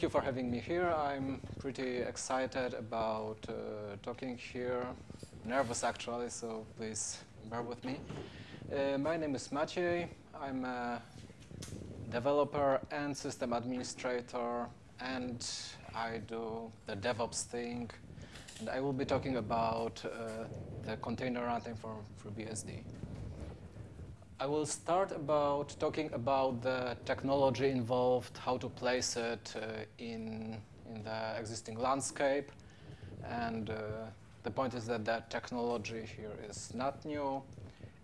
Thank you for having me here. I'm pretty excited about uh, talking here. Nervous actually, so please bear with me. Uh, my name is Maciej. I'm a developer and system administrator, and I do the DevOps thing. And I will be talking about uh, the container runtime for FreeBSD. I will start about talking about the technology involved, how to place it uh, in, in the existing landscape. And uh, the point is that the technology here is not new.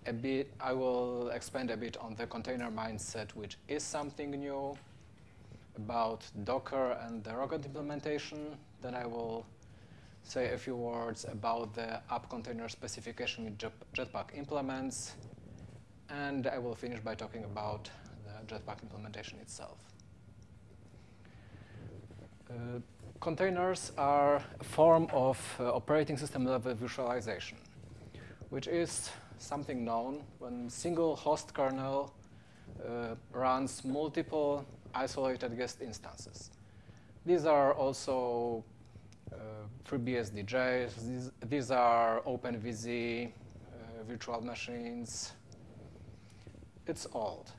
A bit, I will expand a bit on the container mindset, which is something new, about Docker and the Rocket implementation. Then I will say a few words about the app container specification Jetpack implements, and I will finish by talking about the Jetpack implementation itself. Uh, containers are a form of uh, operating system level virtualization, which is something known when single host kernel uh, runs multiple isolated guest instances. These are also uh, FreeBSD jails, these, these are OpenVZ uh, virtual machines, it's old.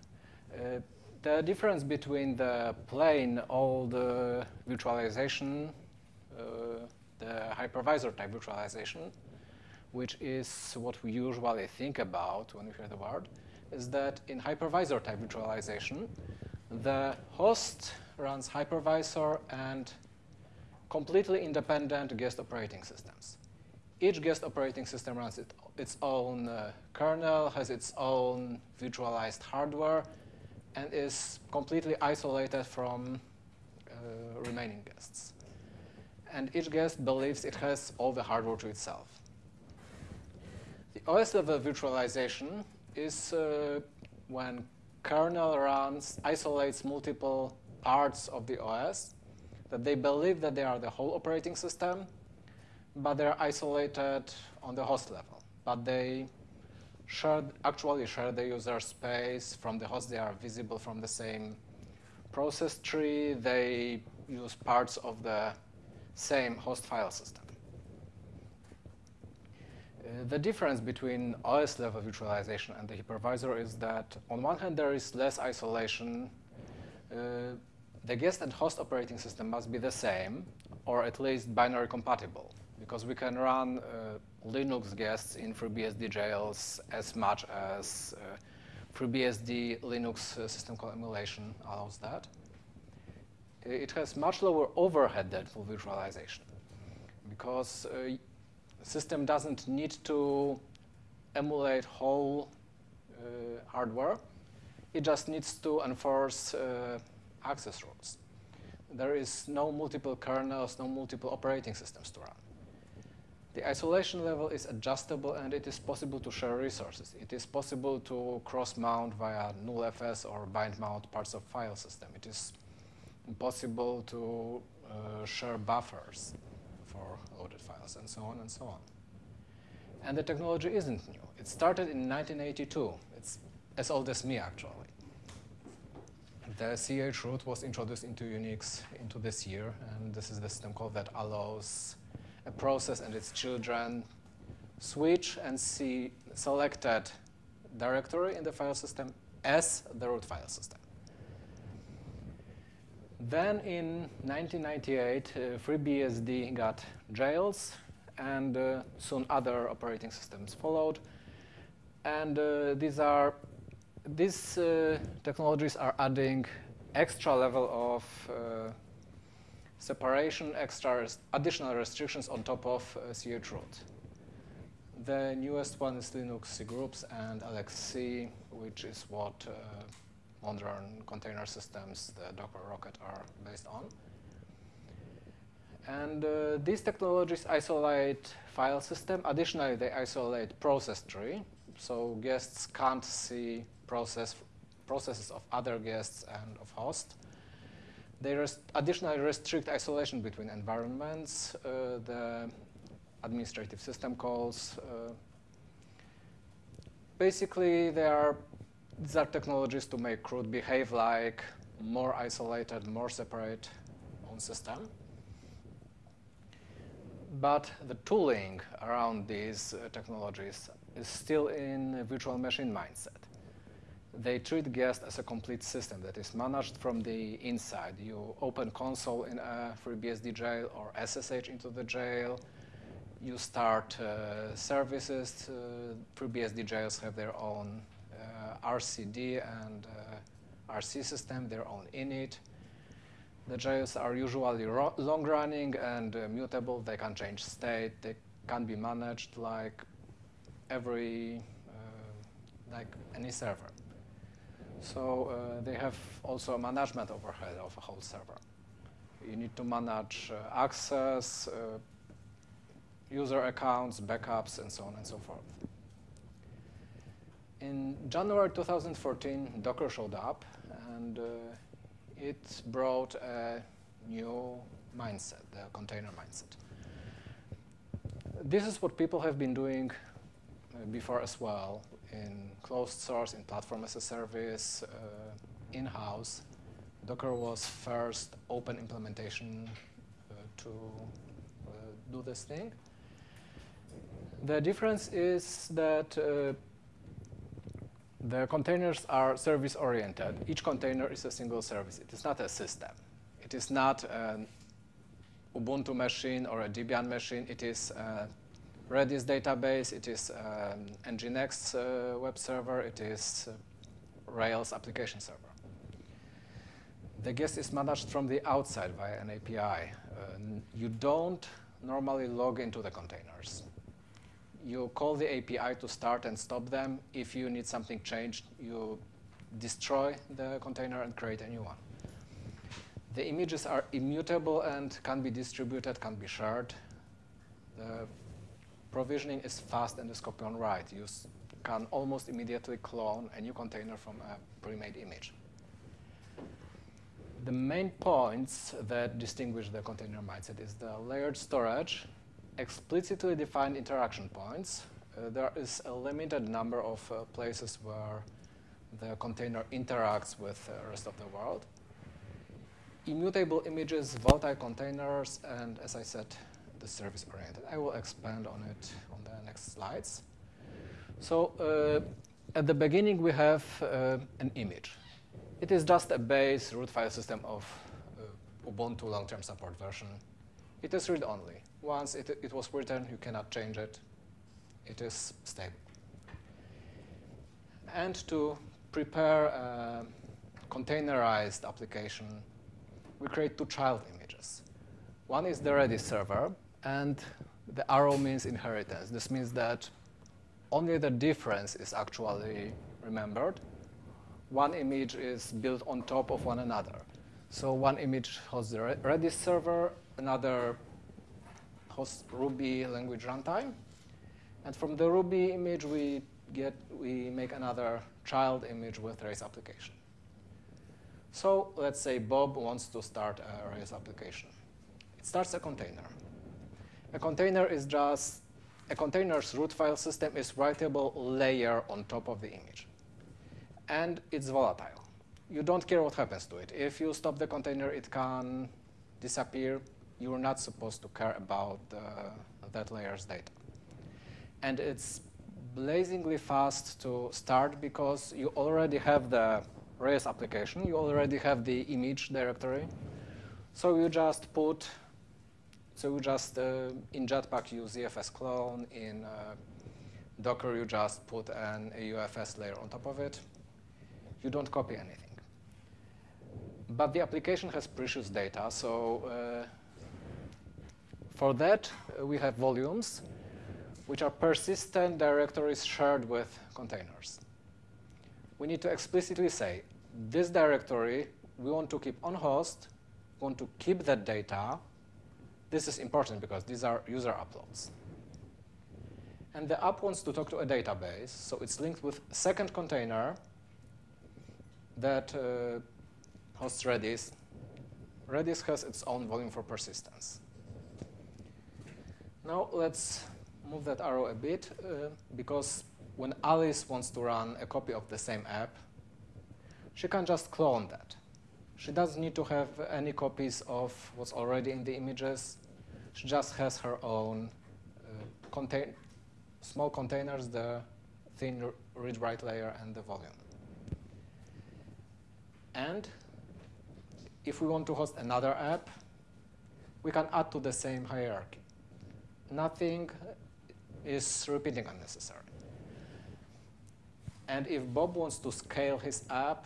Uh, the difference between the plain old uh, virtualization, uh, the hypervisor type virtualization, which is what we usually think about when we hear the word, is that in hypervisor type virtualization, the host runs hypervisor and completely independent guest operating systems. Each guest operating system runs it its own uh, kernel, has its own virtualized hardware, and is completely isolated from uh, remaining guests. And each guest believes it has all the hardware to itself. The OS level virtualization is uh, when kernel runs, isolates multiple parts of the OS that they believe that they are the whole operating system, but they're isolated on the host level but they share, actually share the user space from the host. They are visible from the same process tree. They use parts of the same host file system. Uh, the difference between OS level virtualization and the hypervisor is that on one hand there is less isolation. Uh, the guest and host operating system must be the same or at least binary compatible because we can run uh, Linux guests in FreeBSD jails as much as uh, FreeBSD Linux uh, system call emulation allows that. It has much lower overhead than full virtualization because system doesn't need to emulate whole uh, hardware. It just needs to enforce uh, access rules. There is no multiple kernels, no multiple operating systems to run. The isolation level is adjustable and it is possible to share resources. It is possible to cross-mount via nullfs or bind mount parts of file system. It is possible to uh, share buffers for loaded files and so on and so on. And the technology isn't new. It started in 1982. It's as old as me, actually. The chroot was introduced into Unix into this year, and this is the system call that allows a process and its children switch and see selected directory in the file system as the root file system. Then in 1998, uh, FreeBSD got jails, and uh, soon other operating systems followed. And uh, these are these uh, technologies are adding extra level of uh, separation, extra additional restrictions on top of uh. The newest one is Linux groups and LXC, which is what uh, modern container systems, the Docker Rocket, are based on. And uh, these technologies isolate file system. Additionally, they isolate process tree. So guests can't see process processes of other guests and of host. They rest additionally restrict isolation between environments, uh, the administrative system calls. Uh, basically, they are, these are technologies to make root behave like more isolated, more separate own system. But the tooling around these uh, technologies is still in virtual machine mindset. They treat guest as a complete system that is managed from the inside. You open console in a FreeBSD jail or SSH into the jail. You start uh, services. Uh, FreeBSD jails have their own uh, RCD and uh, RC system, their own init. The jails are usually long-running and uh, mutable. They can change state. They can be managed like every, uh, like any server. So uh, they have also a management overhead of a whole server. You need to manage uh, access, uh, user accounts, backups, and so on and so forth. In January 2014, Docker showed up, and uh, it brought a new mindset, the container mindset. This is what people have been doing before as well in closed source, in platform as a service, uh, in-house. Docker was first open implementation uh, to uh, do this thing. The difference is that uh, the containers are service-oriented. Each container is a single service. It is not a system. It is not an Ubuntu machine or a Debian machine. It is a Redis database. It is an Nginx uh, web server. It is Rails application server. The guest is managed from the outside via an API. Uh, you don't normally log into the containers you call the API to start and stop them. If you need something changed, you destroy the container and create a new one. The images are immutable and can be distributed, can be shared. The provisioning is fast and is copy on write. You can almost immediately clone a new container from a pre-made image. The main points that distinguish the container mindset is the layered storage, explicitly defined interaction points. Uh, there is a limited number of uh, places where the container interacts with the rest of the world. Immutable images, volatile containers, and as I said, the service-oriented. I will expand on it on the next slides. So uh, at the beginning, we have uh, an image. It is just a base root file system of uh, Ubuntu long-term support version. It is read-only. Once it, it was written, you cannot change it. It is stable. And to prepare a containerized application, we create two child images. One is the Redis server, and the arrow means inheritance. This means that only the difference is actually remembered. One image is built on top of one another. So one image hosts the Redis server, another host Ruby language runtime. And from the Ruby image, we get we make another child image with Rails application. So let's say Bob wants to start a Rails application. It starts a container. A container is just a container's root file system is writable layer on top of the image. And it's volatile. You don't care what happens to it. If you stop the container, it can disappear, you're not supposed to care about uh, that layer's data. And it's blazingly fast to start because you already have the Rails application, you already have the image directory. So you just put, so you just, uh, in Jetpack use ZFS clone, in uh, Docker you just put an AUFS layer on top of it. You don't copy anything. But the application has precious data, so uh, for that, we have volumes, which are persistent directories shared with containers. We need to explicitly say, this directory we want to keep on host, want to keep that data. This is important because these are user uploads. And the app wants to talk to a database, so it's linked with second container that uh, hosts Redis. Redis has its own volume for persistence. Now let's move that arrow a bit, uh, because when Alice wants to run a copy of the same app, she can just clone that. She doesn't need to have any copies of what's already in the images. She just has her own uh, contain small containers, the thin read-write layer and the volume. And if we want to host another app, we can add to the same hierarchy. Nothing is repeating unnecessary. And if Bob wants to scale his app,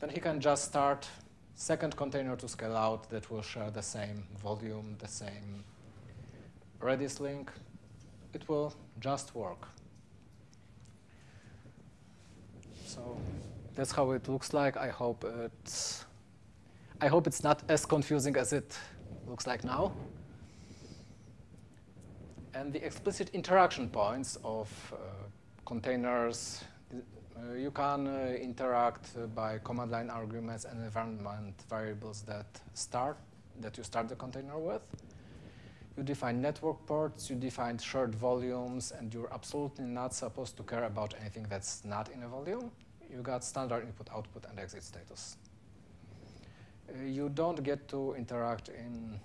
then he can just start second container to scale out that will share the same volume, the same Redis link. It will just work. So that's how it looks like. I hope it's I hope it's not as confusing as it looks like now. And the explicit interaction points of uh, containers, uh, you can uh, interact by command line arguments and environment variables that start, that you start the container with. You define network ports, you define shared volumes, and you're absolutely not supposed to care about anything that's not in a volume. You got standard input, output, and exit status. Uh, you don't get to interact in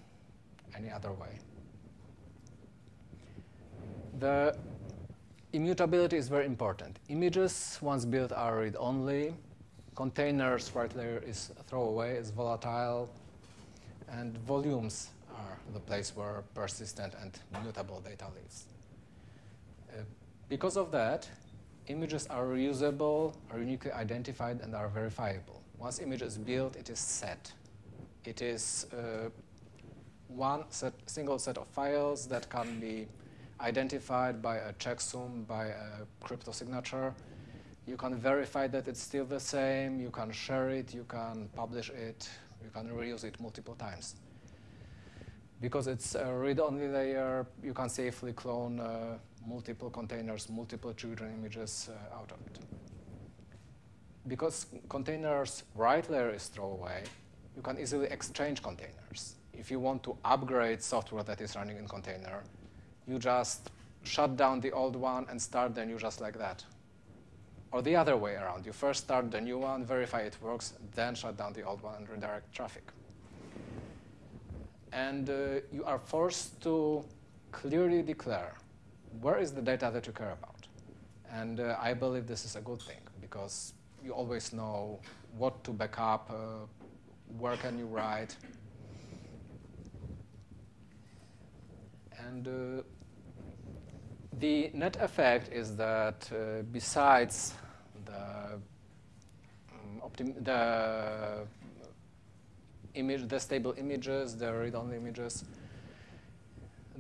any other way. The immutability is very important. Images, once built, are read-only. Containers, right layer is throwaway, is volatile. And volumes are the place where persistent and mutable data lives. Uh, because of that, images are reusable, are uniquely identified, and are verifiable. Once image is built, it is set. It is uh, one set, single set of files that can be identified by a checksum, by a crypto signature. You can verify that it's still the same. You can share it. You can publish it. You can reuse it multiple times. Because it's a read-only layer, you can safely clone uh, multiple containers, multiple children images uh, out of it. Because containers write layer is throwaway, you can easily exchange containers. If you want to upgrade software that is running in container, you just shut down the old one and start the new just like that. Or the other way around. You first start the new one, verify it works, then shut down the old one and redirect traffic. And uh, you are forced to clearly declare where is the data that you care about. And uh, I believe this is a good thing because you always know what to back up, uh, where can you write. And uh, the net effect is that uh, besides the, um, the image, the stable images, the read-only images,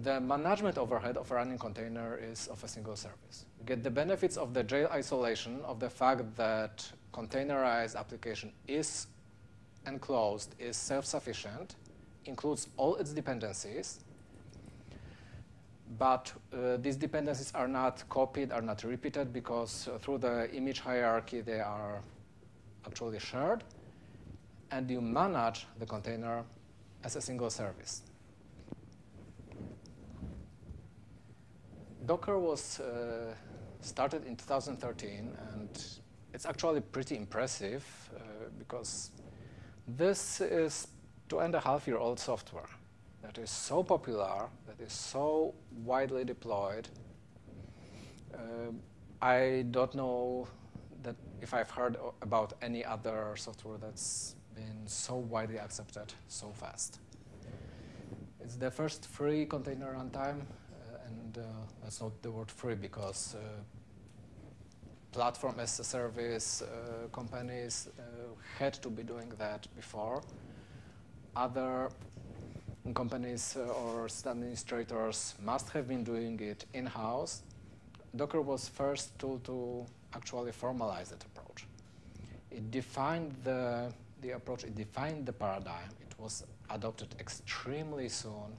the management overhead of a running container is of a single service. Get the benefits of the jail isolation, of the fact that containerized application is enclosed, is self-sufficient, includes all its dependencies, but uh, these dependencies are not copied, are not repeated, because uh, through the image hierarchy, they are actually shared, and you manage the container as a single service. Docker was uh, started in 2013, and it's actually pretty impressive uh, because this is two and a half year old software that is so popular, that is so widely deployed. Uh, I don't know that if I've heard about any other software that's been so widely accepted so fast. It's the first free container runtime and uh, that's not the word free because uh, platform as a service uh, companies had to be doing that before. Other companies or administrators must have been doing it in-house. Docker was first tool to actually formalize that approach. It defined the, the approach, it defined the paradigm. It was adopted extremely soon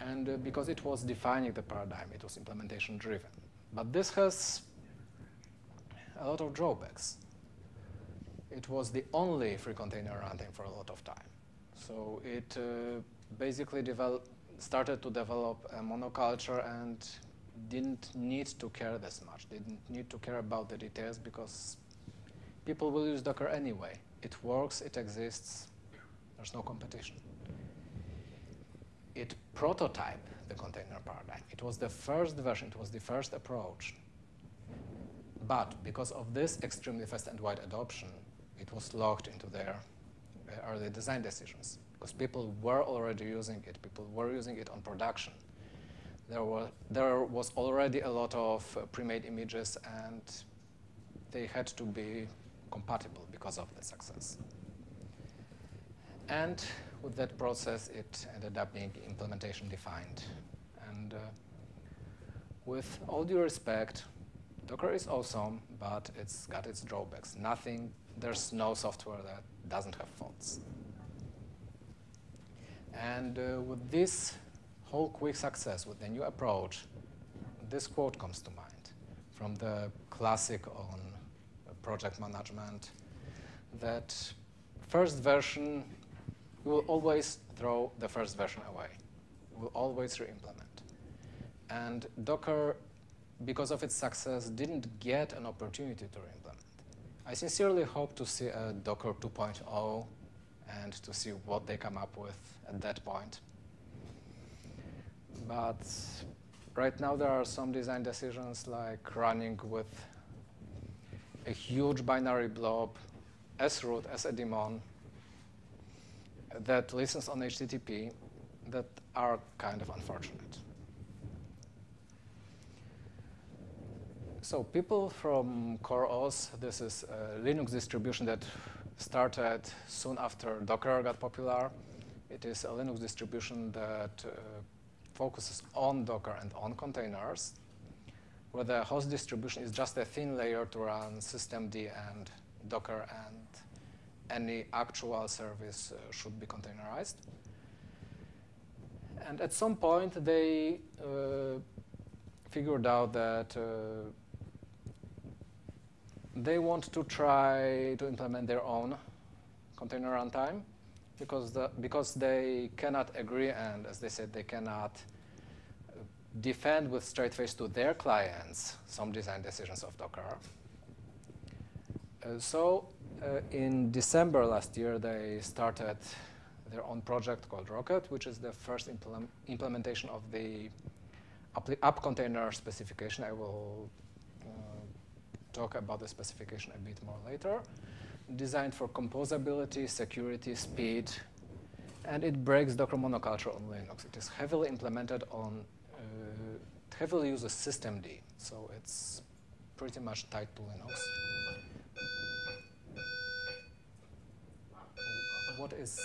and uh, because it was defining the paradigm, it was implementation driven. But this has a lot of drawbacks. It was the only free container runtime for a lot of time. So it uh, basically started to develop a monoculture and didn't need to care this much, didn't need to care about the details because people will use Docker anyway. it works, it exists, there's no competition. It prototyped the container paradigm. It was the first version, it was the first approach. But because of this extremely fast and wide adoption, it was locked into their early design decisions because people were already using it, people were using it on production. There, were, there was already a lot of uh, pre-made images and they had to be compatible because of the success. And with that process, it ended up being implementation defined. And uh, with all due respect, Docker is awesome, but it's got its drawbacks. Nothing, there's no software that doesn't have faults. And uh, with this whole quick success, with the new approach, this quote comes to mind from the classic on project management that first version, we will always throw the first version away. We'll always re-implement. And Docker, because of its success, didn't get an opportunity to re-implement. I sincerely hope to see a Docker 2.0 and to see what they come up with at that point. But right now there are some design decisions like running with a huge binary blob as root, as a daemon that listens on HTTP that are kind of unfortunate. So people from CoreOS, this is a Linux distribution that started soon after Docker got popular. It is a Linux distribution that uh, focuses on Docker and on containers, where the host distribution is just a thin layer to run systemd and Docker and any actual service uh, should be containerized. And at some point, they uh, figured out that uh, they want to try to implement their own container runtime because, the, because they cannot agree and, as they said, they cannot defend with straight face to their clients some design decisions of Docker. Uh, so uh, in December last year, they started their own project called Rocket, which is the first implement implementation of the app container specification. I will talk about the specification a bit more later. Designed for composability, security, speed, and it breaks Docker monoculture on Linux. It is heavily implemented on, uh, heavily uses systemd, so it's pretty much tied to Linux. What is